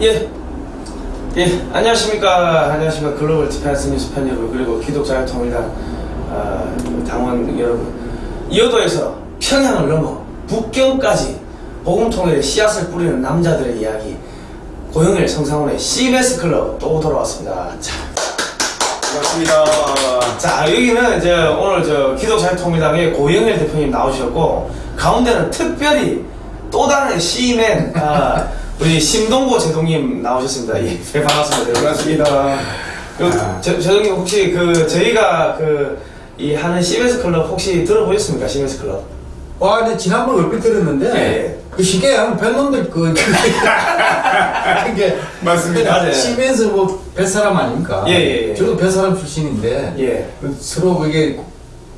예. 예, 안녕하십니까. 안녕하십니까. 글로벌 디펜스 뉴스 팬 여러분, 그리고 기독자유통일당 아, 당원 여러분. 이어도에서 평양을 넘어 북경까지 복음통일의 씨앗을 뿌리는 남자들의 이야기. 고영일 성상훈의 CBS 클럽 또 돌아왔습니다. 자, 반갑습니다. 자 여기는 이제 오늘 저 기독자유통일당의 고영일 대표님 나오셨고 가운데는 특별히 또 다른 시맨 아, 우리 심동보 제동님 나오셨습니다. 예, 네, 반갑습니다. 반갑습니다. 그, 아. 제, 제동님 혹시 그 저희가 그 이 하는 CBS 클럽 혹시 들어보셨습니까? CBS 클럽? 와, 근데 지난번 얼핏 들었는데, 예. 그 쉽게 하면 뱃놈들 그, 이게, 맞습니다. 치면서 뭐, 뱃사람 아닙니까? 예, 예, 예. 저도 뱃사람 출신인데, 예. 그 서로 그게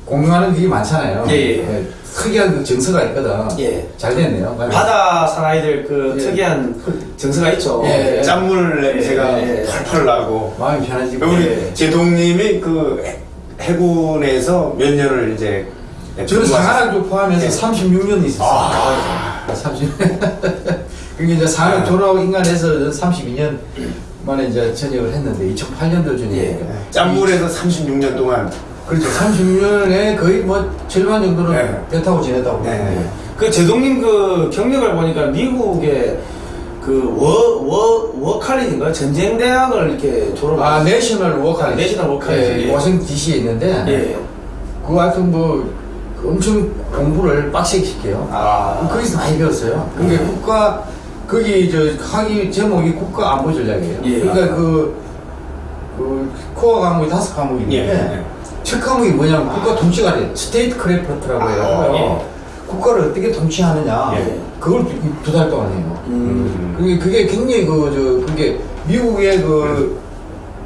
공유하는 게 많잖아요. 예, 예. 특이한 그 정서가 있거든. 예. 잘 됐네요. 바다 사나이들 그 예. 특이한 정서가 있죠. 예. 짠물 냄새가 예, 예. 펄펄 나고. 마음이 편해지고. 우리 예. 제동님이 그 해- 해군에서 몇 년을 이제 저는 상하랑도 포함해서 예. 36년 있었어요. 아, 30. 그게 이제 상하랑 아. 졸업하고 인간해서 32년 만에 이제 전역을 했는데, 2008년도 전역이니까. 예. 짠물에서 36년 동안 그렇죠. 36년에 거의 뭐 절반 정도는 네. 배 타고 지냈다고. 네. 그 제독님 그 경력을 보니까 미국의 그 그워워 워칼리인가 전쟁 대학을 이렇게 졸업. 아, National War College. National War College지, 예, 예. 워싱턴 DC에 있는데, 예. 그 하여튼 뭐, 그 엄청 공부를 빡세게 시켜요. 아. 거기서 많이 배웠어요. 그게 국가, 거기 저 학위 제목이 국가 안보 전략이에요. 예. 그러니까 그, 그 core 과목이 다섯 과목인데, 예. 첫 과목이 뭐냐면 국가 통치관이에요. statecraft라고 해요. 아, 예. 국가를 어떻게 통치하느냐. 예. 그걸 두 달 동안 해요. 음. 그게, 그게 굉장히 그, 저, 그게 미국의 그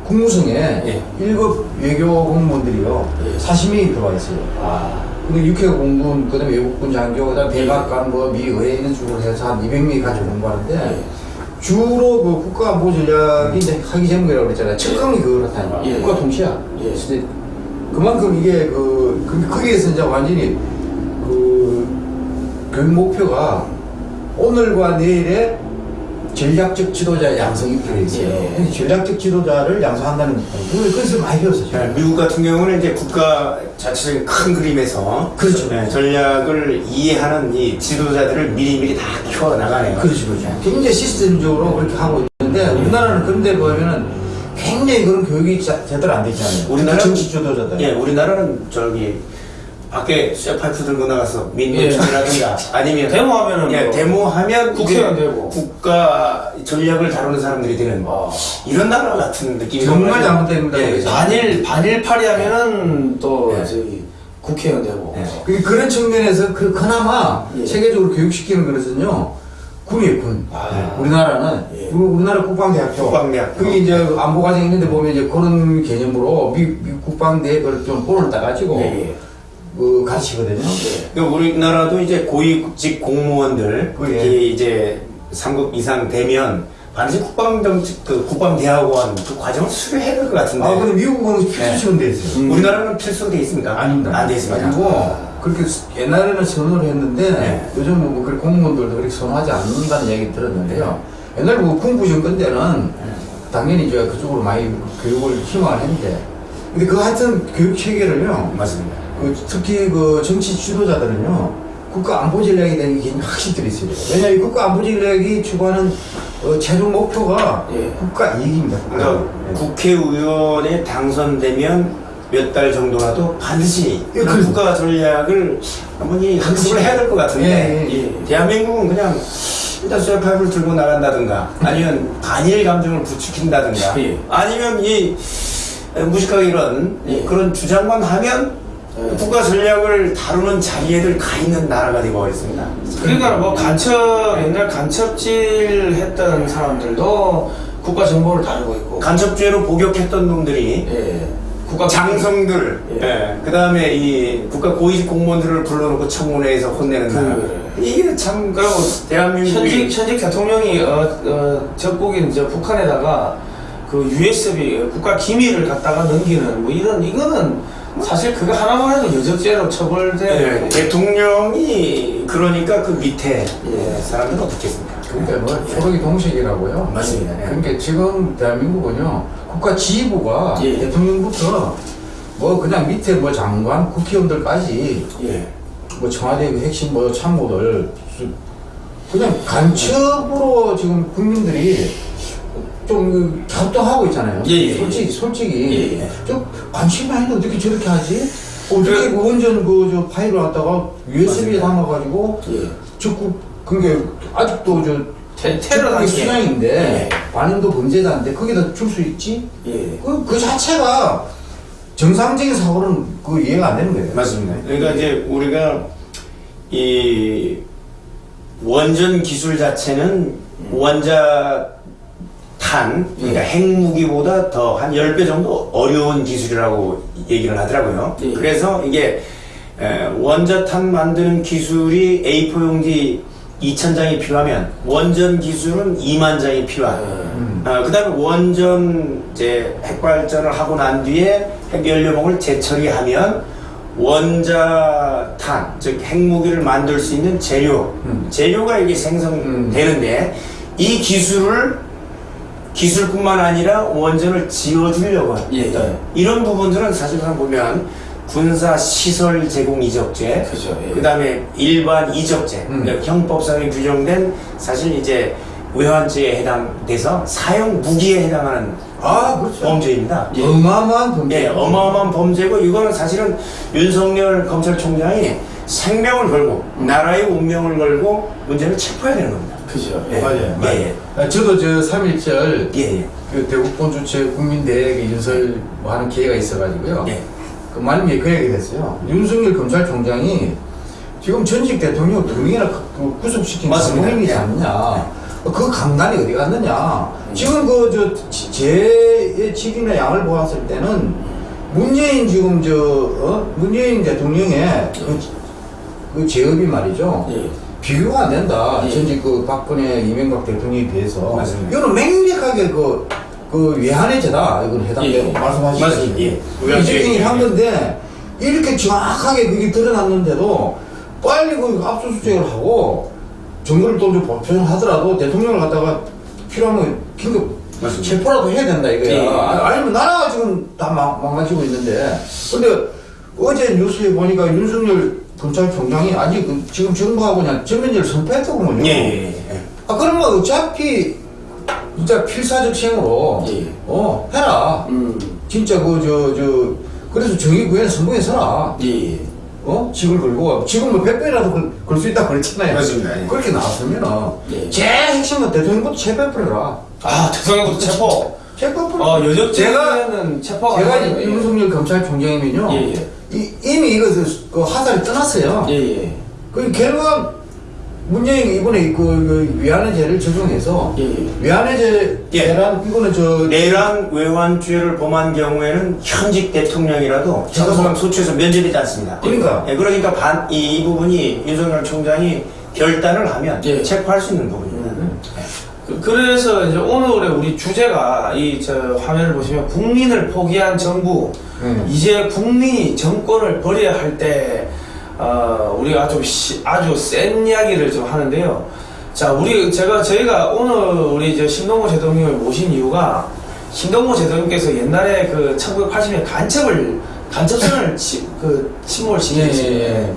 국무성에 예. 일급 외교 공무원들이요. 예. 40명이 들어와 있어요. 아. 근데 육해 공군, 그 다음에 외국군 장교, 그 다음에 백악관, 뭐, 미 의회 있는 쪽으로 해서 한 200명이 같이 공부하는데, 예. 주로 그 국가 안보 전략이 이제 학위 제목이라고 그랬잖아요. 첫 강이 그렇다니까. 예. 국가 통치야. 예. 그만큼 이게 그, 그, 거기에서 이제 완전히 그, 교육 목표가 오늘과 내일의 전략적 지도자 양성이 필요해 있어요. 예. 전략적 지도자를 양성한다는 그걸 그래서 많이 배웠어요. 네, 미국 같은 경우는 이제 국가 자체적인 큰 그림에서 그렇죠. 네, 전략을 이해하는 이 지도자들을 미리미리 다 키워 나가네요. 그렇죠, 그렇죠. 굉장히 시스템적으로 그렇게 하고 있는데 우리나라는 그런데 보면은 굉장히 그런 교육이 자- 제대로 안 되지 않아요. 우리나라는- 정치 지도자들. 예, 우리나라는 저기 밖에 쇠파이프 들고 나가서 예. 민노총이라든가 아니면 데모하면은 예, 뭐 데모하면 국회의원 되고. 국가 전략을 다루는 사람들이 되는 아. 이런 나라 같은 느낌이 정말. 잘못됩니다, 예. 반일 반일파리 하면은 또 예. 저기 국회의원 되고. 예. 그- 그런 측면에서 그 그나마 예. 세계적으로 교육시키는 것은요 군이에요 군. 아. 우리나라는 예. 우리, 우리나라 국방대학교. 국방대학교. 그게 이제 안보 과정 있는데 보면 이제 그런 개념으로 미, 미 국방대 그걸 좀 본을 따가지고 예, 예. 그 가르치거든요. 그러니까 우리나라도 이제 고위직 공무원들 예. 특히 이제 3급 이상 되면 반드시 국방정직 그 국방대학원 그 과정을 수료해야 될 것 같은데 아 근데 미국은 필수처럼 돼 있어요. 음. 우리나라는 필수로 돼 있습니까? 아닙니다. 안 돼 있습니다. 아니고 그렇게 수- 옛날에는 선호를 했는데 네. 요즘 뭐 그렇게 공무원들도 그렇게 선호하지 않는다는 얘기 들었는데요. 옛날 뭐 군부 정권 때는 당연히 이제 그쪽으로 많이 교육을 희망을 했는데 근데 그 하여튼 교육 체계를요. 맞습니다. 그 특히 그 정치 지도자들은요 국가 안보 전략에 대한 개념이 확실히 들어있어요. 왜냐하면 이 국가 안보 전략이 추구하는 어, 최종 목표가 예. 국가 이익입니다. 그러니까 예. 국회의원에 당선되면 몇 달 정도라도 반드시 예, 그런 그- 국가 전략을 한번 이 학습을 해야 될 것 같은데 예, 예, 예. 대한민국은 그냥 일단 쇠파이프를 들고 나간다든가 아니면 반일 감정을 부추긴다든가 예. 아니면 이 무식하게 이런 예. 그런 주장만 하면 예. 국가 전략을 다루는 자리에들 가 있는 나라가 되고 버렸습니다. 그러니까 뭐 간첩 옛날 간첩질 했던 사람들도 국가 정보를 다루고 있고. 간첩죄로 복역했던 놈들이 예. 국가 장성들, 예. 그 다음에 이 국가 고위직 공무원들을 불러놓고 청문회에서 혼내는 그- 나라. 이게 참, 그리고 대한민국이. 현직 현직 대통령이 어, 어, 적국인 저 북한에다가 그 USB 국가 기밀을 갖다가 넘기는 뭐 이런 이거는 사실 그거 하나만 해도 여적죄로 처벌돼. 예, 대통령이 그러니까 그 밑에 예. 사람들은 어떻겠습니까? 그 그러니까 뭐 초록이 동식이라고요. 맞습니다. 예. 그러니까 지금 대한민국은요 국가 지휘부가 예. 대통령부터 뭐 그냥 밑에 뭐 장관, 국회의원들까지 예. 뭐 청와대 그 핵심 뭐 참모들 수- 그냥 간첩으로 지금 국민들이 좀그 협동하고 있잖아요. 예, 예, 솔직히 솔직히 예, 예. 저 관심이 아닌데 어떻게 저렇게 하지? 어떻게. 그 원전 그저 파일을 갖다가 USB에 담아가지고 예. 적국 그게 아직도 저 적국의 단계. 수장인데 예. 반응도 범죄자인데 거기다 줄 수 있지? 예. 그, 그 자체가 정상적인 사고는 그 이해가 안 되는 거예요. 맞습니다. 그러니까 이제 우리가 이 원전 기술 자체는 원자 탄, 그러니까 핵무기보다 더 한 10배 정도 어려운 기술이라고 얘기를 하더라고요. 예. 그래서 이게 에, 원자탄 만드는 기술이 A4 용지 2,000장이 필요하면 원전 기술은 2만 장이 필요하다. 음. 어, 그 다음에 원전 이제 핵발전을 하고 난 뒤에 핵연료봉을 재처리하면 원자탄, 즉 핵무기를 만들 수 있는 재료, 음. 재료가 이게 생성되는데 이 기술을 기술뿐만 아니라 원전을 지어주려고 합니다. 예, 예. 이런 부분들은 사실상 보면 군사 시설 제공 이적죄, 그죠, 예. 그다음에 일반 이적죄, 음. 그러니까 형법상에 규정된 사실 이제 외환죄에 해당돼서 사용 무기에 해당하는 아, 그렇죠. 범죄입니다. 예. 어마어마한 범죄. 예, 어마어마한 범죄고 이거는 사실은 윤석열 검찰총장이 생명을 걸고 나라의 운명을 걸고 문제를 체포해야 되는 겁니다. 그죠. 예. 맞아요. 예, 예. 아, 저도 저 3.1절 예, 예. 그 대국본 주최 국민대회 윤설 뭐 하는 기회가 있어가지고요. 예. 그 말님이 그 얘기 됐어요. 윤석열 검찰총장이 지금 전직 대통령 두 명이나 그 구속시킨. 장본인이지 예. 않느냐. 그 강단이 어디 갔느냐. 지금 그, 저, 제의 질이나 양을 보았을 때는 문재인 지금 저, 어? 문재인 대통령의 그, 그 제업이 말이죠. 예. 비교가 안 된다. 예. 전직 그 박근혜, 이명박 대통령에 비해서. 맞습니다. 이거는 명백하게 그, 그 외환의 죄다. 이건 해당되고 예. 말씀하시죠. 예. 이재명이 예. 한 건데, 이렇게 정확하게 그게 드러났는데도 빨리 그 압수수색을 하고 정보를 또좀 보편하더라도 대통령을 갖다가 필요하면 긴급 맞습니다. 체포라도 해야 된다 이거야. 예. 아, 아니면 나라가 지금 다 망, 망가지고 있는데. 근데 어제 뉴스에 보니까 윤석열 검찰총장이 아직 그 지금 정부하고 그냥 전면제를 선포했더군요. 예, 예, 예. 아, 그러면 어차피 진짜 필사적 시행으로 예. 어, 해라. 음. 진짜 그, 저, 저, 그래서 정의 구현 선거에 서라. 예. 예. 어? 직을 걸고, 지금 뭐 100배라도 걸 수 있다고 그랬잖아요. 맞습니다. 예. 그렇게 나왔으면은, 예. 제일 핵심은 대통령부터 체포해버려라. 아, 대통령부터 체포. 체포해버려. 어, 여적 제가, 체포가 제가 윤석열 검찰총장이면요. 예, 예. 이, 이미 이거, 그, 그 하사를 떠났어요. 예, 예. 그 결과, 문재인 이번에 그, 그 위안의 죄를 적용해서, 예, 예. 위안의 죄, 예. 죄란, 이거는 저, 내란 외환죄를 범한 경우에는 현직 대통령이라도 형사상 소추에서 면제되지 않습니다. 그러니까. 예, 그러니까 반, 이, 이 부분이 윤석열 총장이 결단을 하면 예. 체포할 수 있는 부분입니다. 그- 그래서 이제 오늘의 우리 주제가 이 저 화면을 보시면 국민을 포기한 정부 음. 이제 국민이 정권을 버려야 할 때 어, 우리가 좀 시- 아주 센 이야기를 좀 하는데요. 자, 우리 제가 저희가 오늘 우리 저 신동모 대통령을 모신 이유가 신동모 대통령께서 옛날에 그 1980년 간첩을 간첩선을 치, 그 침몰 시켰어요. 예, 예, 예.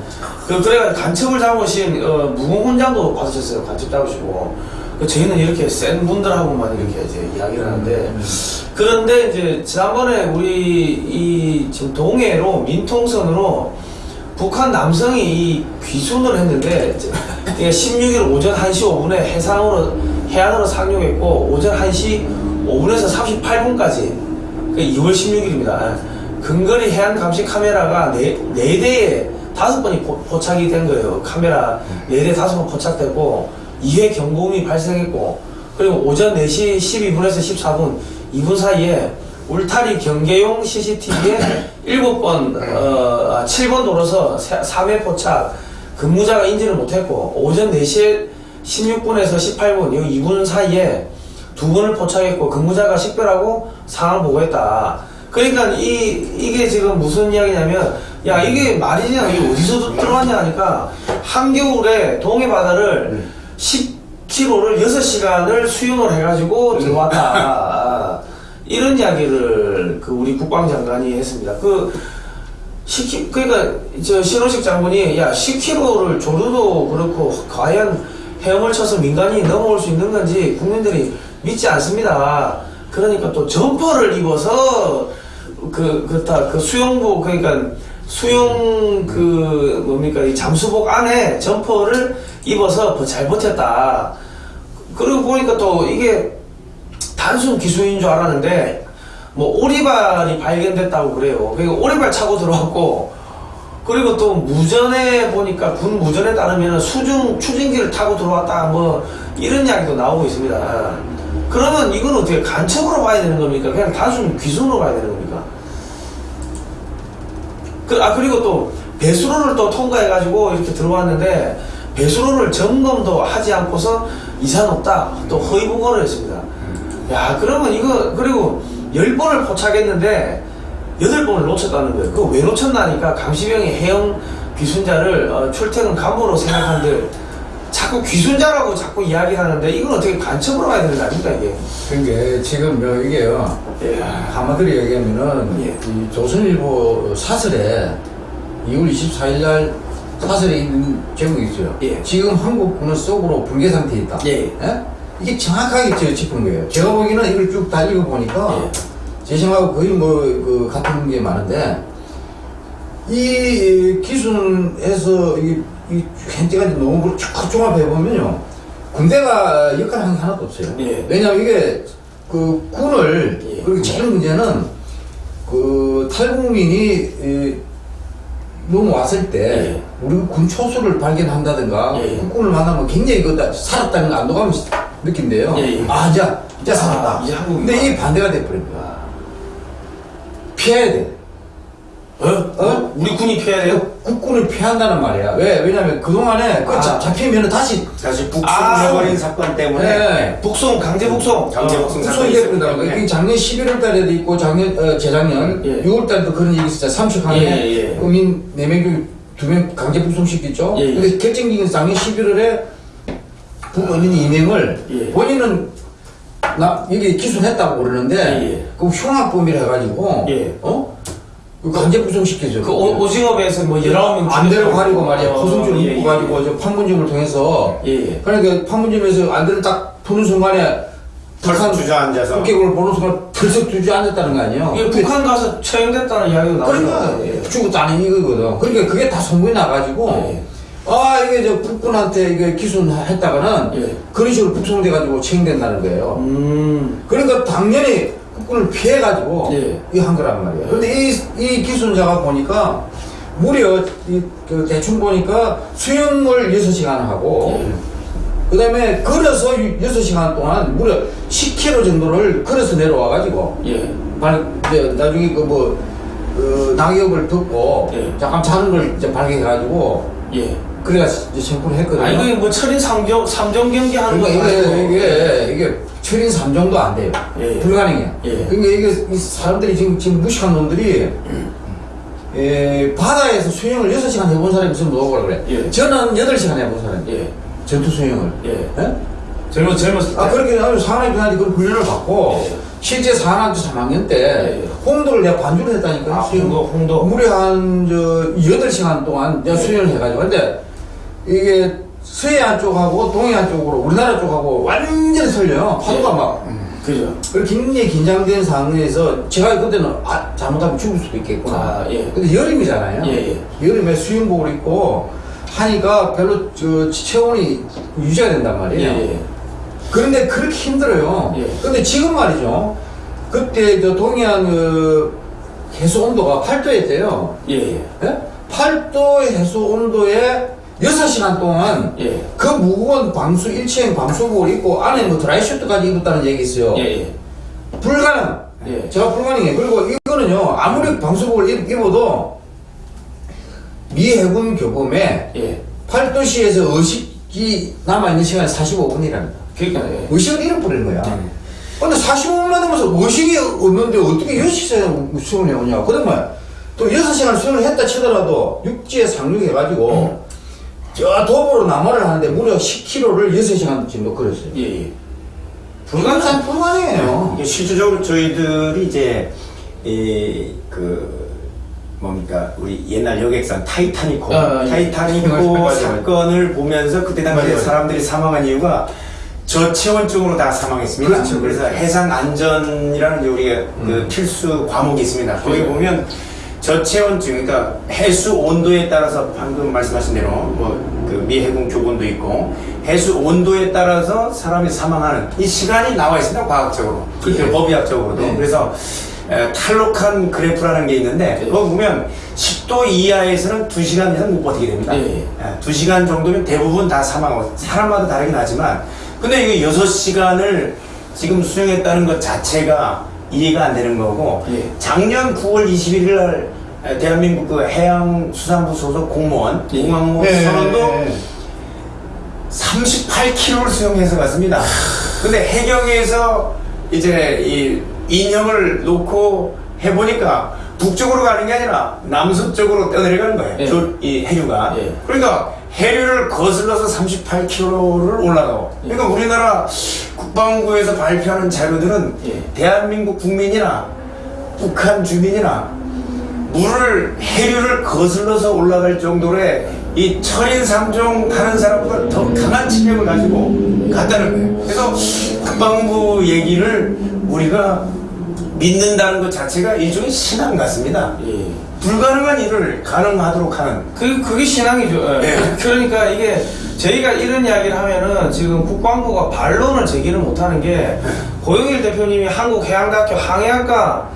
그 그래가 간첩을 잡으신 어, 무공훈장도 받으셨어요. 간첩 잡으시고. 그 저희는 이렇게 센 분들하고만 이렇게 이제 이야기를 하는데 그런데 이제 지난번에 우리 이 지금 동해로 민통선으로 북한 남성이 이 귀순을 했는데 이게 16일 오전 1시 5분에 해상으로 해안으로 상륙했고 오전 1시 5분에서 38분까지 그 2월 16일입니다. 근거리 해안 감시 카메라가 네, 네 대에 다섯 번이 포, 포착이 된 거예요. 카메라 네대 다섯 번 포착됐고 2회 경고음이 발생했고 그리고 오전 4시 12분에서 14분 2분 사이에 울타리 경계용 CCTV에 7번, 어, 7번 도로서 3회 포착, 근무자가 인지를 못했고, 오전 4시에 16분에서 18분, 이 2분 사이에 두 번을 포착했고, 근무자가 식별하고 상황을 보고했다. 그러니까 이, 이게 지금 무슨 이야기냐면, 야, 이게 말이냐, 이게 어디서 들어왔냐 하니까, 한겨울에 동해 바다를 10 10km를 6시간을 수영을 해가지고 들어왔다. 이런 이야기를 그 우리 국방장관이 했습니다. 그 10km, 그러니까 저 신원식 장군이 야 10km를 조류도 그렇고 과연 헤엄을 쳐서 민간인이 넘어올 수 있는 건지 국민들이 믿지 않습니다. 그러니까 또 점퍼를 입어서 그, 그다 그 수영복 그러니까 수영 그 뭡니까 이 잠수복 안에 점퍼를 입어서 더잘 버텼다. 그리고 보니까 또 이게 단순 기술인 줄 알았는데 뭐 오리발이 발견됐다고 그래요. 그리고 오리발 차고 들어왔고 그리고 또 무전에 보니까 군 무전에 따르면 수중 추진기를 타고 들어왔다 뭐 이런 이야기도 나오고 있습니다. 그러면 이건 어떻게 간첩으로 봐야 되는 겁니까? 그냥 단순 귀순으로 봐야 되는 겁니까? 그, 아 그리고 또 배수로를 또 통과해 가지고 이렇게 들어왔는데 배수로를 점검도 하지 않고서 이상 없다 또 허위 보고를 했습니다. 야 그러면 이거 그리고 열 번을 포착했는데 여덟 번을 놓쳤다는 거예요. 그거 왜 놓쳤나니까 강시병이 해영 귀순자를 어, 출퇴근 간부로 생각하는데 자꾸 귀순자라고 자꾸 이야기하는데 이건 어떻게 간첩으로 봐야 되는 거 아닙니까 이게? 그러니까 지금 뭐 이게요. 예. 한마디로 얘기하면은 예. 이 조선일보 사설에 2월 24일 날 사설에 있는 제목이 있어요. 예. 지금 한국군은 속으로 붕괴 상태에 있다. 예. 이게 정확하게 저 짚은 거예요. 제가 보기에는 이걸 쭉 다 읽어보니까 예. 제 생각하고 거의 뭐 그 같은 게 많은데 이 기순에서 이, 이 현재까지 농업을 쭉 종합해 보면요 군대가 역할 한게 하나도 없어요. 예. 왜냐하면 이게 그 군을 예. 그리고 제일 문제는 그 탈북민이 이, 넘어왔을 때 예. 우리 군 초소를 발견한다든가 예. 국군을 만나면 굉장히 그 살았다는 거 안도감을 느낀대요. 예, 예. 아, 이제, 이제 살았다. 아, 이제 한국이구나. 근데 이 반대가 돼버린 거야. 피해야 돼. 어? 어? 우리 군이 피해야 돼요? 국군을 피한다는 말이야. 왜? 왜냐면 그동안에 그 아. 잡- 잡히면 다시 다시 아. 북송해버린 사건 때문에 네. 북송 강제 북송. 강제 북송 있었기 돼버린다고. 이게 작년 11월 달에도 있고, 작년, 어, 재작년, 예. 6월 달에도 그런 얘기 있었잖아. 삼척항에 예, 예. 국민 4명 중 2명 강제 북송시켰죠. 예, 예. 근데 결정적인 작년 11월에 북어민 2명을 예. 본인은 나, 여기 기소했다고 그러는데, 예, 예. 그 흉악범이라 해가지고, 예. 어? 그 강제 북송시켜줘. 그 오, 오징어배에서 뭐 19명 안대를 가리고 말이야. 어, 예, 묶고 예. 가지고 저 판문점을 통해서 예, 예. 그러니까 판문점에서 안대를 딱 푸는 순간에 털썩 주저앉아서 북경을 보는 순간 털썩 주저앉았다는 거 아니에요? 근데 북한 가서 처형됐다는 이야기가 그러니까 나오니까. 예. 죽었다는 이거거든. 그러니까 그게 다 송부에 나가지고 예. 아 이게 저 북군한테 이게 기순했다가는 예. 그런 식으로 북송돼가지고 처형된다는 거예요. 음. 그러니까 당연히 국군을 피해가지고 예. 이거 한 거란 말이에요. 근데 이, 이 기순자가 보니까 무려 이, 그 대충 보니까 수영을 6시간 하고 예. 그 다음에 걸어서 6시간 동안 무려 10km 정도를 걸어서 내려와가지고 예. 발, 이제 나중에 그 뭐, 그 낙엽을 듣고 예. 잠깐 자는 걸 이제 발견해가지고 예. 그래가 이제 청구를 했거든요. 아, 이거 뭐 철인 삼경삼정 경기 하는 거 그러니까 이게. 이게, 이게 철인 3정도 안 돼요. 예, 예. 불가능해요. 예. 그러니까 이게 이 사람들이 지금, 지금 무식한 놈들이 예, 바다에서 수영을 6시간 해본 사람이 있으면 뭐라고 그래. 예. 저는 8시간 해본 사람이에요. 예. 전투 수영을. 예. 예? 젊었, 젊었을 때. 아, 그렇게 아주 상하이 변하지 그 훈련을 받고, 예. 실제 상하이 3학년 때, 예. 홍도를 내가 반주를 했다니까요. 아. 홍도, 홍도. 무려 한, 저, 8시간 동안 내가 예. 수영을 해가지고. 근데, 이게, 서해안 쪽하고 동해안 쪽으로, 우리나라 쪽하고 완전히 틀려요. 파도가 예. 막. 그죠. 그리고 굉장히 긴장된 상황에서, 제가 그때는, 아, 잘못하면 죽을 수도 있겠구나. 아, 예. 근데 여름이잖아요. 예, 여름에 수영복을 입고, 하니까 별로, 저, 체온이 유지가 된단 예. 말이에요. 예. 그런데 그렇게 힘들어요. 예. 근데 지금 말이죠. 그때 저 동해안 그 해수 온도가 8도였대요. 예. 예. 8도 해수 온도에 6시간 동안 예. 그 무거운 방수, 일체형 방수복을 입고 안에 뭐 드라이슈트까지 입었다는 얘기 있어요. 예. 예. 불가능. 예. 제가 불가능해. 그리고 이거는요, 아무리 방수복을 입, 입어도 미 해군 교범에 예. 8도시에서 의식이 남아있는 시간이 45분이랍니다. 그러니까, 예. 의식을 잃어버린 거야. 근데 45분만 되면서 의식이 없는데 어떻게 6시간 수영을 해오냐. 그러면 또 6시간 수영을 했다 치더라도 육지에 상륙해가지고 저 도보로 남하를 하는데 무려 10km를 6시간 정도 걸었어요. 예, 예. 불가능, 불가능해요. 이게 실질적으로 저희들이 이제 이 그 뭡니까 우리 옛날 여객선 타이타니코 아, 예. 타이타니코 맞아요, 맞아요. 사건을 보면서 그때 당시에. 사람들이 사망한 이유가 저체온증으로 다 사망했습니다. 그렇죠, 래서 그렇죠. 해상 안전이라는 이제 우리가 그 필수 과목이 있습니다. 거기 네. 보면 저체온증, 그러니까 해수 온도에 따라서 방금 말씀하신 대로 뭐 그 미 해군 교본도 있고 해수 온도에 따라서 사람이 사망하는 이 시간이 나와 있습니다. 과학적으로, 그렇죠. 그 법의학적으로도. 네. 그래서 에, 탈록한 그래프라는 게 있는데 네. 그거 보면 10도 이하에서는 2시간 이상 못 버티게 됩니다. 예, 예. 예, 2시간 정도면 대부분 다 사망하고 사람마다 다르긴 하지만 근데 이게 6시간을 지금 수행했다는 것 자체가 이해가 안 되는 거고 예. 작년 9월 21일 날 에, 대한민국 그 해양수산부 소속 공무원 예. 네, 선원도 네, 네. 38km를 수영해서 갔습니다. 근데 해경에서 이제 이 인형을 놓고 해보니까 북쪽으로 가는 게 아니라 남서쪽으로 떠내려가는 거예요. 예. 저- 이 해류가. 예. 그러니까 해류를 거슬러서 38km를 올라가고. 그러니까 우리나라 국방부에서 발표하는 자료들은 예. 대한민국 국민이나 북한 주민이나 물을 해류를 거슬러서 올라갈 정도의 이 철인 삼종 타는 사람보다 더 강한 체력을 가지고 갔다는 거예요. 그래서 국방부 얘기를 우리가 믿는다는 것 자체가 일종의 신앙 같습니다. 예. 불가능한 일을 가능하도록 하는 그, 그게 신앙이죠. 예. 네. 그러니까 이게 저희가 이런 이야기를 하면은 지금 국방부가 반론을 제기를 못하는 게 고영일 대표님이 한국해양대학교 항해학과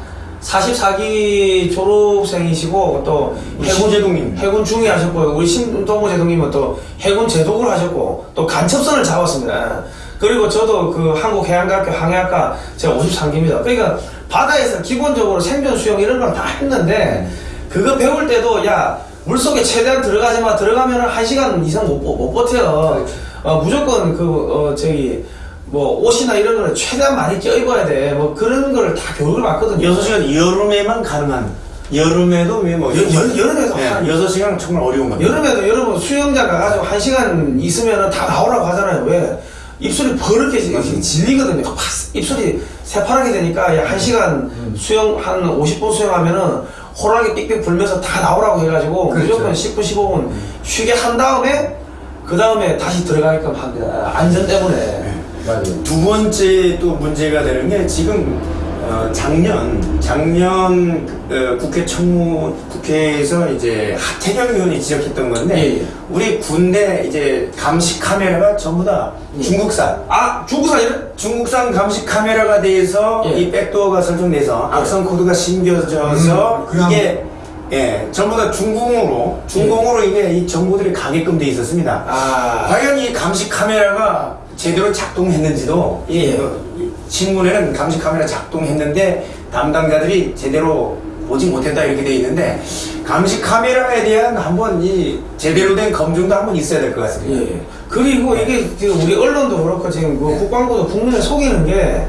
44기 졸업생이시고 또 우리 신재동님. 해군 중위 하셨고 우리 신동호 제동님은 또 해군 제독을 하셨고 또 간첩선을 잡았습니다. 그리고 저도 그 한국해양대학교 항해학과 제가 53기입니다. 그러니까 바다에서 기본적으로 생존 수영 이런 걸다 했는데 그거 배울 때도 야 물속에 최대한 들어가지 마 들어가면 한 시간 이상 못, 버- 못 버텨 어, 무조건 그 어, 저기 뭐 옷이나 이런 거를 최대한 많이 껴입어야 돼뭐 그런 거를 다 교육을 받거든요 6시간 여름에만 가능한 여름에도 왜뭐 여- 여- 여름에도 한- 6시간은 정말 어려운 겁니다. 여름에도 여러분 수영장 가가지고 한 시간 있으면 다 나오라고 하잖아요. 왜? 입술이 버릇게 지- 질리거든요. 팍! 입술이 새파랗게 되니까 야, 한 시간 수영, 한 50분 수영하면은 호랑이 삑삑 불면서 다 나오라고 해가지고 그렇죠. 무조건 10분, 15분 쉬게 한 다음에 그 다음에 다시 들어가게끔 합니다. 안전 때문에. 맞아요. 두 번째 또 문제가 되는 게 지금 어, 작년 작년 어, 국회 청무 국회에서 이제 하태경 의원이 지적했던 건데 예, 예. 우리 군대 이제 감시 카메라가 전부 다 예. 중국산 아, 중국산 이런? 중국산 감시 카메라가 돼서 예. 이 백도어가 설정돼서 악성 코드가 심겨져서 음, 그냥- 이게 예 전부 다 중공으로 중공으로 이게 이 정보들이 가게끔 돼 있었습니다. 아, 과연 이 감시 카메라가 제대로 작동했는지도 이 예. 어, 이 신문에는 감시 카메라 작동했는데 담당자들이 제대로 보지 못했다 이렇게 돼 있는데 감시 카메라에 대한 한번 이 제대로 된 검증도 한번 있어야 될 것 같습니다. 예. 그리고 이게 지금 우리 언론도 그렇고 지금 그 국방부도 국민을 속이는 게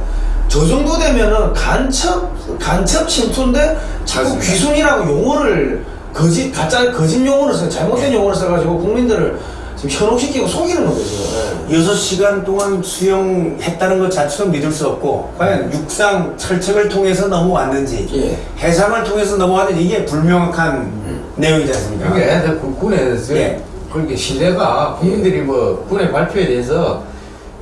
저 정도 되면은 간첩 간첩 침투인데 자꾸. 귀순이라고 용어를 거짓 가짜 거짓 용어를 써 잘못된 용어를 써가지고 국민들을 지금 현혹시키고 속이는 거죠. 지금. 여섯 시간 동안 수영했다는 것 자체도 믿을 수 없고 과연 육상 철책을 통해서 넘어왔는지 예. 해상을 통해서 넘어왔는지 이게 불명확한 내용이지 않습니까? 그게 그 군- 군에서 예. 그렇게 신뢰가 국민들이 뭐 군의 발표에 대해서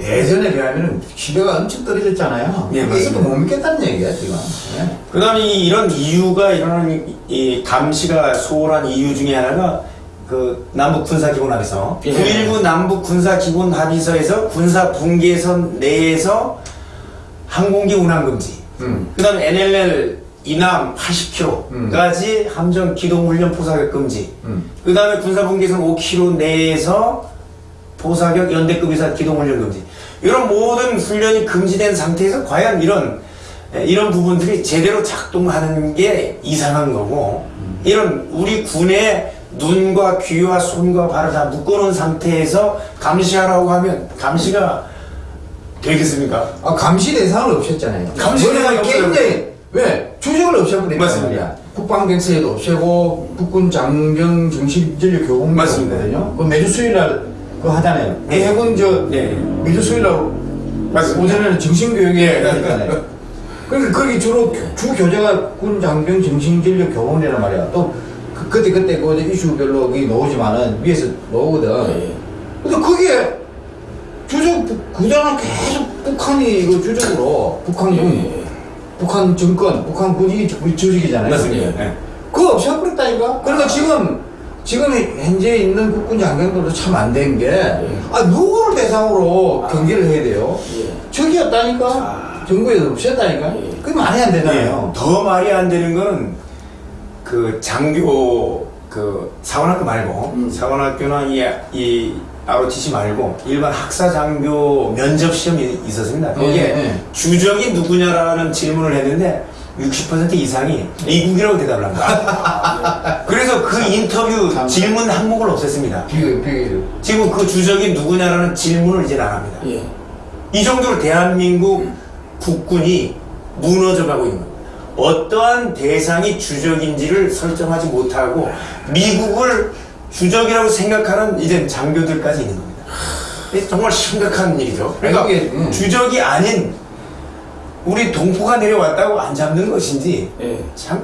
예전에 비하면 신뢰가 엄청 떨어졌잖아요. 예, 그래서. 못 믿겠다는 얘기야 지금. 예. 그 다음에 이런 이유가 일어나는 이- 이 감시가 소홀한 이유 중에 하나가 그 남북 군사 기본 합의서 예. 9.19 남북 군사 기본 합의서에서 군사 분계선 내에서 항공기 운항 금지 음. 그 다음에 NLL 이남 80km까지 함정 기동 훈련 포사격 금지 음. 그 다음에 군사 분계선 5km 내에서 포사격 연대급 이상 기동 훈련 금지 이런 모든 훈련이 금지된 상태에서 과연 이런 에, 이런 부분들이 제대로 작동하는 게 이상한 거고 이런 우리 군의 눈과 귀와 손과 발을 다 묶어놓은 상태에서 감시하라고 하면 감시가 되겠습니까? 아 감시 대상을 없앴잖아요. 감시 대상이. 굉장히 왜 조직을 없애버린단 맞습니다. 말이야. 국방백서에도 없애고 국군 장병 정신전력 교육이 맞습니다. 있거든요. 그 매주 수요일날 그거 하잖아요. 그 네. 해군 저 네. 매주 수요일날 맞습니다. 오전에는 정신 교육에 있잖아요. 그러니까 거기 주로 주 교재가 군 장병 정신 전력 교훈이란 말이야. 또 그, 그때 그때 그 이슈별로 거기 나오지만은 위에서 나오거든. 예. 근데 그게 주적 구자는 계속 북한이 이거 주적으로 북한군 예. 북한 정권 북한군이 우리 조직이잖아요. 맞습니다. 예. 예. 그거 없애버렸다니까. 그러니까 지금 지금 현재 있는 국군 장병들도 참 안 된 게 아 누구를 대상으로 경기를 해야 돼요? 예. 아. 정부에서 없앴다니까. 예. 그게 말이 안 되잖아요. 예, 더 말이 안 되는 거는 그 장교 그 사관학교 말고 음. 사관학교나 이, 이 ROTC 말고 일반 학사 장교 면접 시험이 있었습니다. 거기에 예, 예. 주적이 누구냐라는 질문을 했는데 60% 이상이 미국이라고 대답을 한 거야. 그래서 그 인터뷰 참. 질문 항목을 없앴습니다. 비교 비교. 지금 그 주적이 누구냐라는 질문을 이제 안 합니다. 예. 이 정도로 대한민국 국군이 무너져 가고 있는. 어떠한 대상이 주적인지를 설정하지 못하고 미국을 주적이라고 생각하는 이제 장교들까지 있는 겁니다. 정말 심각한 일이죠. 그러니까 음. 주적이 아닌 우리 동포가 내려왔다고 안 잡는 것인지 예. 참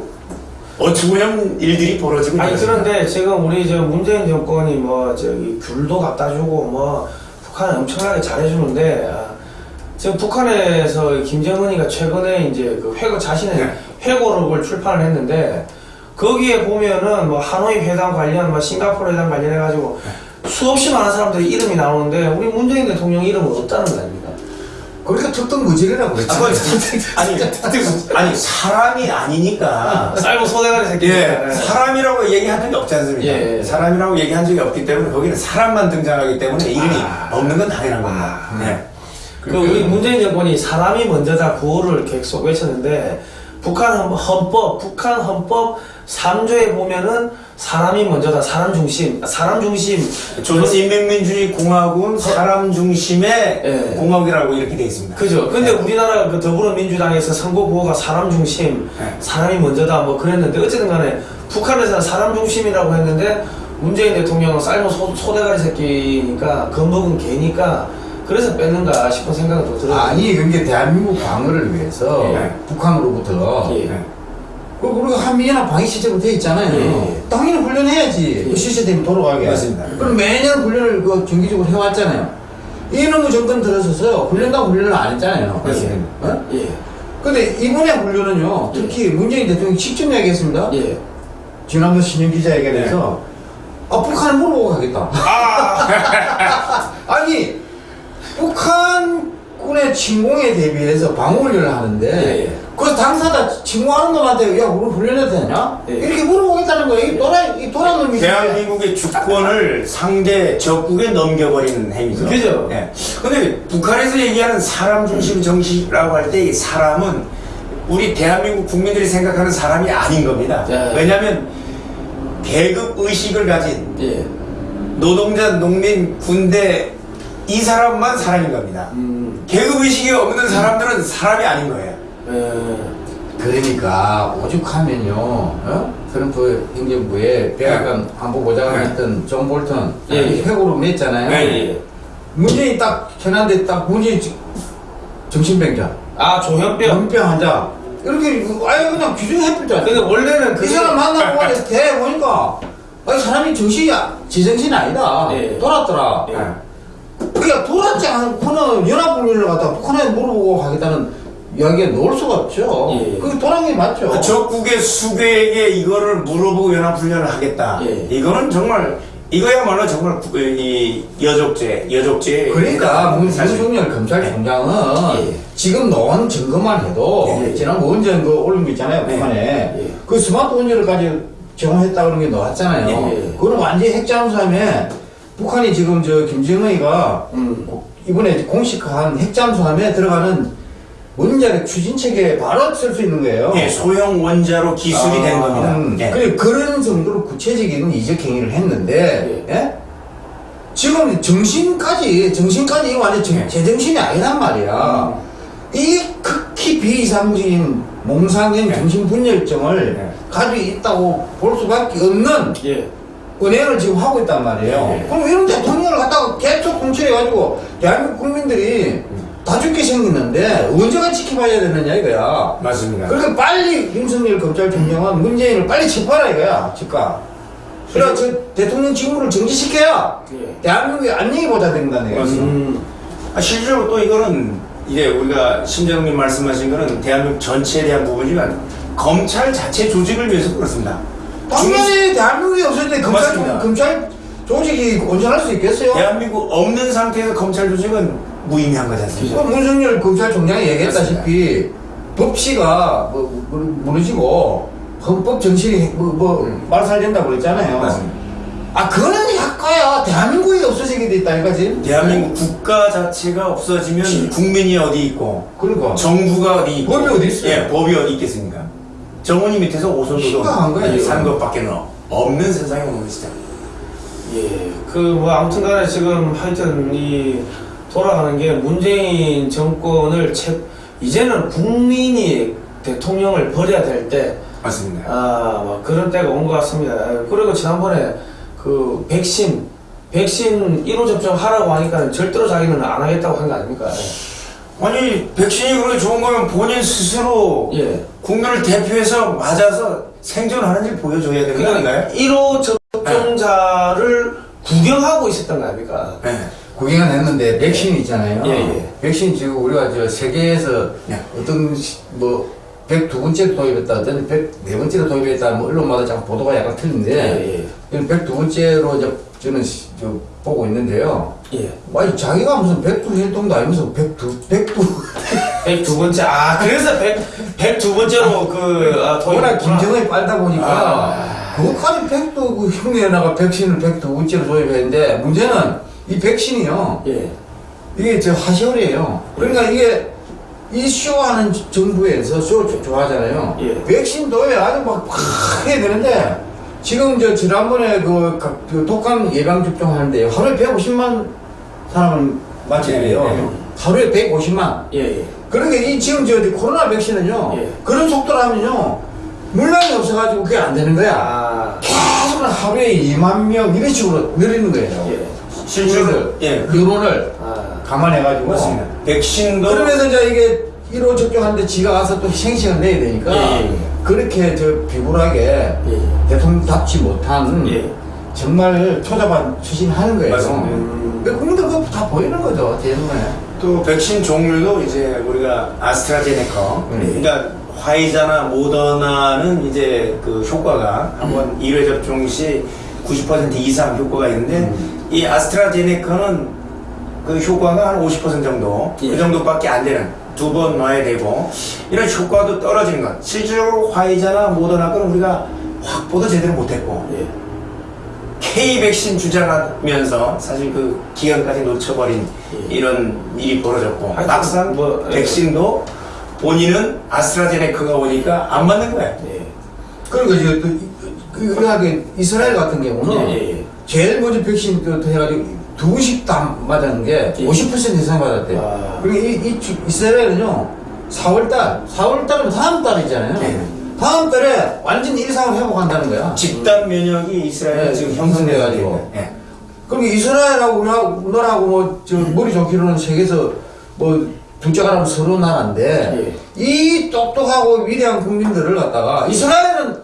어처구니없는 일들이 벌어지고 아니. 그런데 지금 우리 저 문재인 정권이 뭐 저기 귤도 갖다 주고 뭐 북한 엄청나게 잘해주는데 아, 지금 북한에서 김정은이가 최근에 이제 그 회고 자신의 네. 회고록을 출판을 했는데 거기에 보면은 뭐 하노이 회담 관련, 뭐 싱가포르 회담 관련해 가지고 수없이 많은 사람들이 이름이 나오는데 우리 문재인 대통령 이름은 없다는 거 아닙니까? 그러니까 특등 무질이라고 아, 그랬지. 그건 아니, 아니 사람이 아니니까 쌀고 소대가리 새끼. 예, 사람이라고 얘기한 적이 없지 않습니까? 예, 예. 사람이라고 얘기한 적이 없기 때문에 거기는 사람만 등장하기 때문에 이름이 아. 없는 건 당연한 겁니다. 아. 네. 그 우리 문재인 정권이 사람이 먼저다 구호를 계속 외쳤는데 북한 헌- 헌법, 북한 헌법 3조에 보면은 사람이 먼저다, 사람 중심, 아, 사람 중심. 조선인민민주주의 공화국은 사람 중심의 예. 공화국이라고 이렇게 되어 있습니다. 그죠. 근데 우리나라 그 더불어민주당에서 선거 구호가 사람 중심, 네. 사람이 먼저다 뭐 그랬는데 어쨌든 간에 북한에서는 사람 중심이라고 했는데 문재인 대통령은 삶은 소, 소대가리 새끼니까 겁먹은 개니까 그래서 뺐는가 싶은 생각은 또 들어요. 아니 그게 대한민국 방어를 위해서 예. 북한으로부터 예. 네. 그 우리가 한미연합 방위 시스템으로 돼 있잖아요. 예, 예. 당연히 훈련해야지. 예. 그 시스템이 돌아가게. 맞습니다. 그럼 매년 훈련을 그 정기적으로 해왔잖아요. 이놈의 정권 들어서서 훈련당 훈련을 안 했잖아요. 맞습니다. 어? 예. 근데 이번에 훈련은요, 특히 문재인 대통령이 직접 이야기했습니다. 예. 지난번 신영 기자회견에서 아 북한을 물어보고 가겠다. 아니 북한군의 침공에 대비해서 방어훈련을 하는데 예, 예. 그 당사자 침공하는 놈한테 야 우리 훈련해도 되냐? 예. 이렇게 물어보겠다는 거예요. 이 도라 이 도라 놈이 대한민국의 주권을 상대 적국에 넘겨버리는 행위죠. 그죠. 네. 근데 북한에서 얘기하는 사람 중심 정치라고 할 때 이 사람은 우리 대한민국 국민들이 생각하는 사람이 아닌 겁니다. 네. 왜냐하면 계급 의식을 가진 예. 노동자, 농민, 군대 이 사람만 사람인 겁니다. 음. 계급 의식이 없는 사람들은 사람이 아닌 거예요. 예. 그러니까 오죽하면요 어? 트럼프 행정부에 백악관 안보보좌관 네. 했던 존 볼턴 예, 예. 회고록 냈잖아요. 네, 예. 문재인 딱 현안대 딱 문재인 지- 정신병자 아, 조현병. 연병 환자 이렇게 아예 그냥 규정해버렸잖아. 근데 원래는 그이 사람 만나고 대 보니까 아니 사람이 정신이 아- 제정신이 아니다. 예. 돌았더라. 예. 그러니까 돌았지 않고는 연합훈련을 갖다 북한에 물어보고 하겠다는 이야기가 나올 수가 없죠. 예. 그게 게 맞죠. 그 적국의 수괴에게 이거를 물어보고 연합훈련을 하겠다. 예. 이거는 정말 이거야말로 정말 구- 이 여족죄, 여족죄. 그러니까 문- 사실. 문승열 검찰총장은 예. 지금 나온 증거만 해도 예. 지난 원전 그 올린 거 있잖아요 네. 북한에 예. 그 스마트 원전을까지 제공했다 그런 게 나왔잖아요. 예, 예. 그거는 완전히 핵잠수함에 북한이 지금 저 김정은이가 음. 이번에 공식화한 핵잠수함에 들어가는 원자력 추진체계에 바로 쓸 수 있는 거예요. 예, 소형 원자로 기술이 아, 된 겁니다. 음, 예. 그래, 그런 정도로 구체적인 이적 행위를 했는데, 예? 지금 정신까지, 정신까지 완전 정- 예. 제정신이 아니란 말이야. 음. 극 극히 비이상적인 몽상적인 네. 정신분열증을 네. 가지고 있다고 볼 수밖에 없는 예. 은행을 지금 하고 있단 말이에요. 네. 그럼 이런 대통령을 갖다가 개척 공천해가지고 대한민국 국민들이 다 죽게 생겼는데 언제가 지켜봐야 되느냐 이거야. 맞습니다. 그러니까 빨리 윤석열 검찰총장은 문재인을 빨리 체포하라 이거야, 즉각. 그래, 저 대통령 직무를 정지시켜야 예. 대한민국이 안녕히 보자 된다는. 맞습니다. 음. 아, 실제로 또 이거는 이제 우리가 심재동님 말씀하신 거는 대한민국 전체에 대한 부분이지만 검찰 자체 조직을 위해서 그렇습니다. 당연히 대한민국이 없을 때 검찰, 맞습니다. 검찰 조직이 온전할 수 있겠어요? 대한민국 없는 상태에서 검찰 조직은 무의미한 거지 않습니까? 그 문성열 검찰총장이 얘기했다시피 법치가 뭐, 뭐, 무너지고 헌법 정신이 뭐, 뭐 말살된다고 그랬잖아요. 맞습니다. 아 그거는 약과야. 대한민국이 없어지게 돼 있다 이거지. 대한민국 국가 자체가 없어지면 국민이 어디 있고 그러니까 정부가 어디 있고 법이 어디 있어요? 예, 법이 어디 있겠습니까? 정원이 밑에서 거예요, 이거. 사는 것밖에 는 없는 세상에 오는 것이죠. 예, 그 뭐 아무튼 간에 지금 하여튼 이 돌아가는 게 문재인 정권을 채, 이제는 국민이 대통령을 버려야 될 때, 맞습니다. 아, 뭐 그런 때가 온 것 같습니다. 그리고 지난번에 그 백신, 백신 1호 접종 하라고 하니까 절대로 자기는 안 하겠다고 한 거 아닙니까? 아니 백신이 그렇게 좋은 거면 본인 스스로 예. 국민을 대표해서 맞아서 생존하는 일 보여줘야 되는 거 아닌가요? 1호 접종자를 구경하고 있었던 거 아닙니까? 네. 구경은 했는데 백신이 있잖아요. 예, 예. 백신 지금 우리가 저 세계에서 네. 어떤 시- 뭐 102번째 도입했다, 어떤 104번째로 도입했다, 뭐 언론마다 자꾸 보도가 약간 틀린데, 예, 이건 102번째로 저, 저는 시- 저 보고 있는데요. 예. 아니, 자기가 무슨 백두 혈통도 아니면서 백두, 백두. 102번째, 아, 그래서 100, 102번째로 그, 아, 워낙. 김정은이 빨다 보니까, 아. 그것까지 백두, 그 흉내나가 백신을 백두 번째로 도입했는데, 문제는 이 백신이요. 예. 이게 저 하시올이에요. 그러니까 이게 이 쇼하는 정부에서 쇼 조- 좋아하잖아요. 예. 백신도에 아주 막, 팍 해야 되는데, 지금 저 지난번에 그, 각- 그 독감 예방 접종 하는데 하루에 150만 사람을 맞춰야 돼요. 예, 예. 하루에 150만. 예, 예. 그러니까 이 지금 저 코로나 백신은요, 예. 그런 속도로 하면요, 물량이 없어가지고 그게 안 되는 거야. 아, 계속 하루에 2만 명 이런 식으로 늘리는 거예요. 예. 실제로 예 여론을 아, 감안해가지고. 맞습니다. 백신도 그러면서 이제 이게 1호 접종하는데 지가 가서 또 희생시간 내야 되니까 예, 예, 예. 그렇게 저 비굴하게 예. 대통령답지 못한 예. 정말 초자반 추진하는 거예요. 맞습니다. 음. 그 국민들 그거 다 보이는 거죠, 대중에. 또 백신 종류도 이제 우리가 아스트라제네카 음. 그러니까 화이자나 모더나는 이제 그 효과가 한번 1회 접종 시 90% 이상 효과가 있는데 이 아스트라제네카는 그 효과가 한 50% 정도 예. 그 정도밖에 안 되는 두번 놔야 되고 이런 효과도 떨어지는 것 실질적으로 화이자나 모더나 건 우리가 확보도 제대로 못했고 예. K 백신 주장하면서 사실 그 기간까지 놓쳐버린 예. 이런 일이 벌어졌고 하여튼 막상 뭐, 예. 백신도 본인은 아스트라제네카가 오니까 안 맞는 거야. 예. 그리고 이제 또 이- 그 의학의 이스라엘 같은 경우는 예, 예, 예. 제일 먼저 백신 그 해가지고 두 번씩 다 맞았는 게 예. 50% 이상 맞았대요. 아. 그리고 이, 이 주- 이스라엘은요, 4월달, 4월달은 다음 달이잖아요. 예. 다음 달에 완전 일상을 회복한다는 거야. 집단 면역이 이스라엘에 네, 지금 형성돼가지고. 예. 그럼 이스라엘하고 우리나라하고 뭐, 저, 머리 좋기로는 세계에서 뭐, 둘째가라면 서로 나라인데, 이 똑똑하고 위대한 국민들을 갖다가, 이스라엘은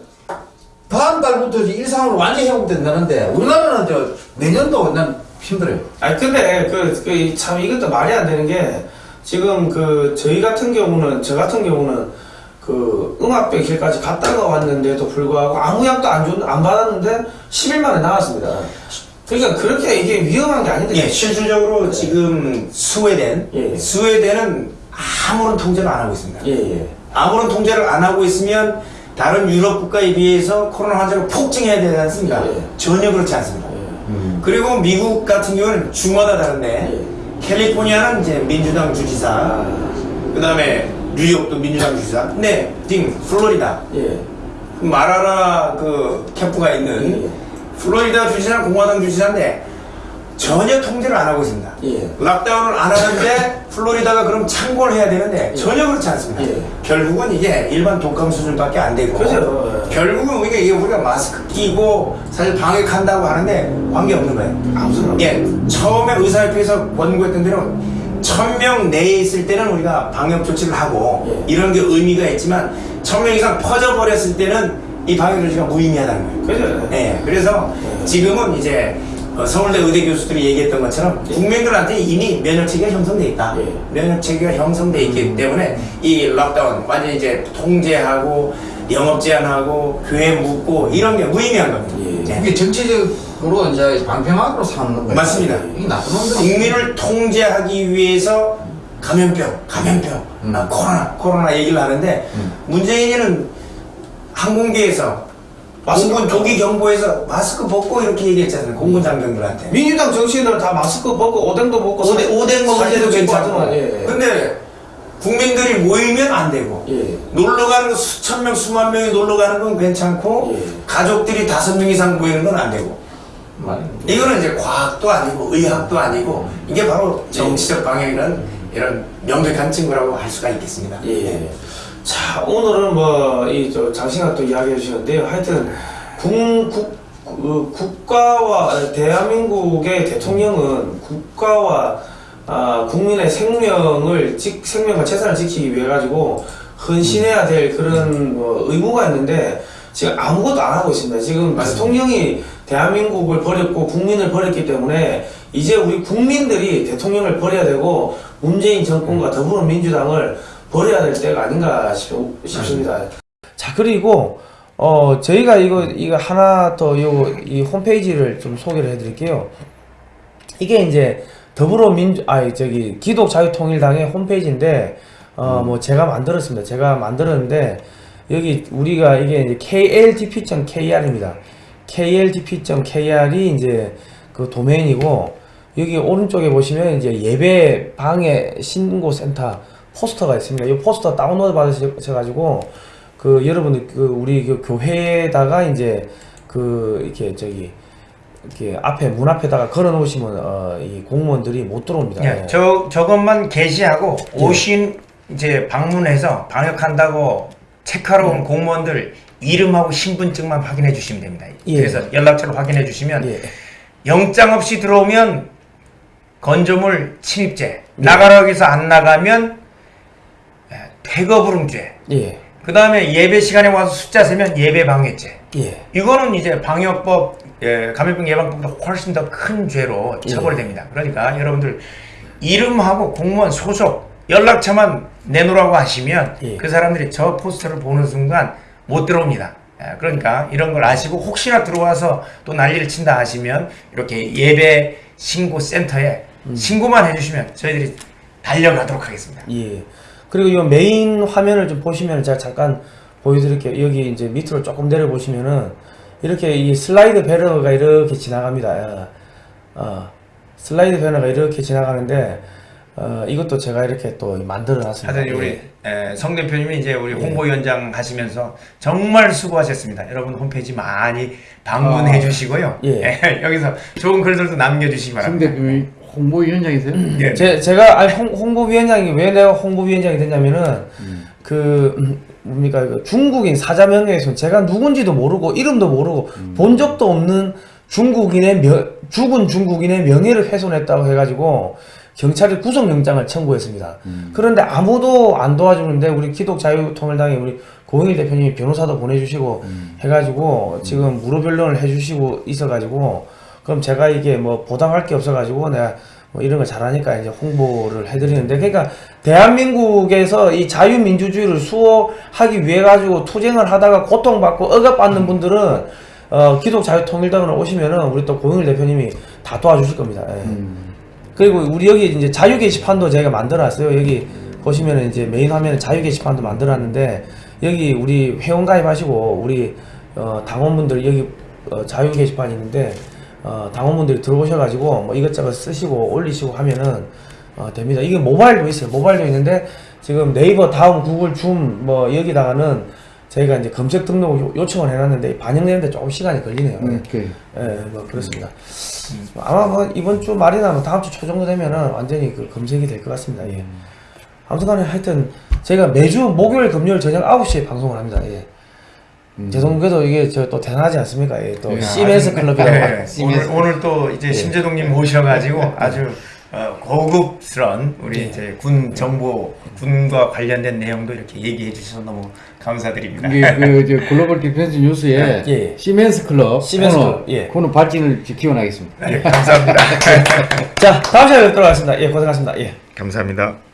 다음 달부터 이제 일상으로 완전히 회복된다는데, 우리나라는 저, 내년도 난 힘들어요. 아니 근데 그 참 이것도 말이 안 되는 게 지금 그 저희 같은 경우는 저 같은 경우는 그 응압백실까지 갔다가 왔는데도 불구하고 아무 약도 안 줬, 안 받았는데 10일 만에 나왔습니다. 그러니까 그렇게 이게 위험한 게 아닌데. 예, 실질적으로 지금 스웨덴, 예. 스웨덴은 아무런 통제를 안 하고 있습니다. 예, 예. 아무런 통제를 안 하고 있으면 다른 유럽 국가에 비해서 코로나 환자가 폭증해야 되지 않습니까? 예. 전혀 그렇지 않습니다. 예. 그리고 미국 같은 경우는 주마다 다른데 예. 캘리포니아는 이제 민주당 주지사, 아, 그 다음에 뉴욕도 민주당 주지사, 근데 딩 플로리다 예. 마라라 그 캠프가 있는 예. 플로리다 주지사는 공화당 주지사인데 전혀 통제를 안 하고 있습니다. 예. 락다운을 안 하는데 플로리다가 그럼 참고를 해야 되는데 전혀 그렇지 않습니다. 예. 결국은 이게 일반 독감 수준밖에 안 되고 그죠. 결국은 우리가 이게 우리가 마스크 끼고 사실 방역한다고 하는데 관계 없는 거예요. 아무 상관 예, 처음에 의사협회에서 권고했던 대로 천명 내에 있을 때는 우리가 방역 조치를 하고 예. 이런 게 의미가 있지만 천명 이상 퍼져 버렸을 때는 이 방역 조치가 무의미하다는 거예요. 그죠. 예, 그래서 지금은 이제 어, 서울대 의대 교수들이 얘기했던 것처럼 국민들한테 이미 면역체계가 형성돼 있다. 예. 면역체계가 형성돼 있기 때문에 이 락다운 완전히 이제 통제하고 영업 제한하고 교회 묵고 이런 게 무의미한 겁니다. 예. 이게 정치적으로 이제 방평학으로 삼는 거예요. 맞습니다. 이 나쁜 놈들이 국민을 통제하기 위해서 감염병, 감염병, 음. 아, 코로나, 코로나 얘기를 하는데 음. 문재인이는 항공기에서 마스크. 조기 경보에서 마스크 벗고 이렇게 얘기했잖아요. 공군 장병들한테. 민주당 정치인들은 다 마스크 벗고 오뎅도 벗고 오뎅, 사- 오뎅 찍고 괜찮고. 예. 근데 국민들이 모이면 안 되고. 예. 놀러 가는 거 수천 명, 수만 명이 놀러 가는 건 괜찮고 예. 가족들이 다섯 명 이상 모이는 건 안 되고. 많이 이거는 이제 과학도 아니고 의학도 아니고 이게 바로 정치적 방향이라는 이런 명백한 증거라고 할 수가 있겠습니다. 예. 자, 오늘은 뭐, 이, 저, 장시간 또 이야기해 주셨는데요. 하여튼, 국, 국, 그 국가와, 대한민국의 대통령은 국가와, 아, 국민의 생명을, 지, 생명과 재산을 지키기 위해 가지고, 헌신해야 될 그런 뭐 의무가 있는데, 지금 아무것도 안 하고 있습니다. 지금 대통령이 대한민국을 버렸고, 국민을 버렸기 때문에, 이제 우리 국민들이 대통령을 버려야 되고, 문재인 정권과 더불어민주당을 버려야 될 때가 아닌가 싶, 싶습니다. 자 그리고 어 저희가 이거 이거 하나 더요이 홈페이지를 좀 소개를 해드릴게요. 이게 이제 더불어민주 아 저기 기독자유통일당의 홈페이지인데 어뭐 제가 만들었습니다. 제가 만들었는데 여기 우리가 이게 이제 kltp.kr입니다. kltp.kr이 이제 그 도메인이고 여기 오른쪽에 보시면 이제 예배 방해 신고 센터 포스터가 있습니다. 이 포스터 다운로드 받으셔가지고 그 여러분들 그 우리 그 교회에다가 이제 그 이렇게 저기 이렇게 앞에 문 앞에다가 걸어 놓으시면 어, 이 공무원들이 못 들어옵니다. 예, 저 저것만 게시하고 예. 오신 이제 방문해서 방역한다고 체크하러 온 공무원들 이름하고 신분증만 확인해 주시면 됩니다. 예. 그래서 연락처를 확인해 주시면 예. 영장 없이 들어오면 건조물 침입죄, 네. 나가라고 해서 안 나가면 예, 퇴거불응죄, 예. 그 다음에 예배 시간에 와서 숫자 세면 예배 방해죄. 예. 이거는 이제 방역법, 예, 감염병 예방법보다 훨씬 더 큰 죄로 처벌이 됩니다. 그러니까 여러분들 이름하고 공무원 소속 연락처만 내놓으라고 하시면 예. 그 사람들이 저 포스터를 보는 순간 못 들어옵니다. 예, 그러니까 이런 걸 아시고 혹시나 들어와서 또 난리를 친다 하시면 이렇게 예배 신고 센터에 신고만 해주시면 저희들이 달려가도록 하겠습니다. 예. 그리고 이 메인 화면을 좀 보시면 제가 잠깐 보여드릴게요. 여기 이제 밑으로 조금 내려 보시면은 이렇게 이 슬라이드 배너가 이렇게 지나갑니다. 어, 어, 슬라이드 배너가 이렇게 지나가는데 어, 이것도 제가 이렇게 또 만들어 놨습니다. 하여튼 우리 예. 에, 성 대표님이 이제 우리 홍보위원장 하시면서 정말 수고하셨습니다. 여러분 홈페이지 많이 방문해 아. 주시고요. 예. 여기서 좋은 글들도 남겨주시기 성 바랍니다. 대표님 홍보위원장이세요? 예. 제, 제가 아니, 홍, 홍보위원장이 왜 내가 홍보위원장이 됐냐면은 그 음, 뭡니까 그 중국인 사자명예훼손 제가 누군지도 모르고 이름도 모르고 본 적도 없는 중국인의 명, 죽은 중국인의 명예를 훼손했다고 해가지고 경찰에 구속영장을 청구했습니다. 그런데 아무도 안 도와주는데 우리 기독자유통일당의 우리 고영일 대표님이 변호사도 보내주시고 해가지고 지금 무료 변론을 해주시고 있어가지고 그럼 제가 이게 뭐 보답할 게 없어가지고 내가 뭐 이런 걸 잘하니까 이제 홍보를 해드리는데 그러니까 대한민국에서 이 자유민주주의를 수호하기 위해 가지고 투쟁을 하다가 고통받고 억압받는 분들은 어 기독자유통일당으로 오시면은 우리 또 고영일 대표님이 다 도와주실 겁니다. 예. 그리고 우리 여기 이제 자유 게시판도 저희가 만들어놨어요. 여기 보시면은 이제 메인 화면에 자유 게시판도 만들어놨는데 여기 우리 회원 가입하시고 우리 어, 당원분들 여기 어, 자유 게시판 있는데 어, 당원분들이 들어오셔가지고 뭐 이것저것 쓰시고 올리시고 하면은 어, 됩니다. 이게 모바일도 있어요. 모바일도 있는데 지금 네이버, 다음, 구글, 줌 뭐 여기다가는 저희가 이제 검색 등록 요- 요청을 해놨는데 반영되는데 조금 시간이 걸리네요. 음, 그 예, 뭐 그렇습니다. 아마 뭐 이번 주 말이나 뭐 다음 주 초 정도 되면은 완전히 그 검색이 될 것 같습니다. 예. 아무튼간에 하여튼 저희가 매주 목요일, 금요일 저녁 9시에 방송을 합니다. 예. 죄송 그래도 이게 저 또 대단하지 않습니까? 예, 또 예, CBS 클럽이라고. 네, 오늘, 오늘 또 이제 심재동님 모셔가지고 아주 어, 고급스러운 우리 예. 이제 군 정보 군과 관련된 내용도 이렇게 얘기해 주셔서 너무 감사드립니다. 이게 그저 Global Defense News에 예. Seamen's 클럽 Seamen's 코너, 클럽, 예. 코너 발진을 기원하겠습니다. 네, 감사합니다. 자, 다음 시간에 뵙도록 하겠습니다. 예, 고생하셨습니다. 예. 감사합니다.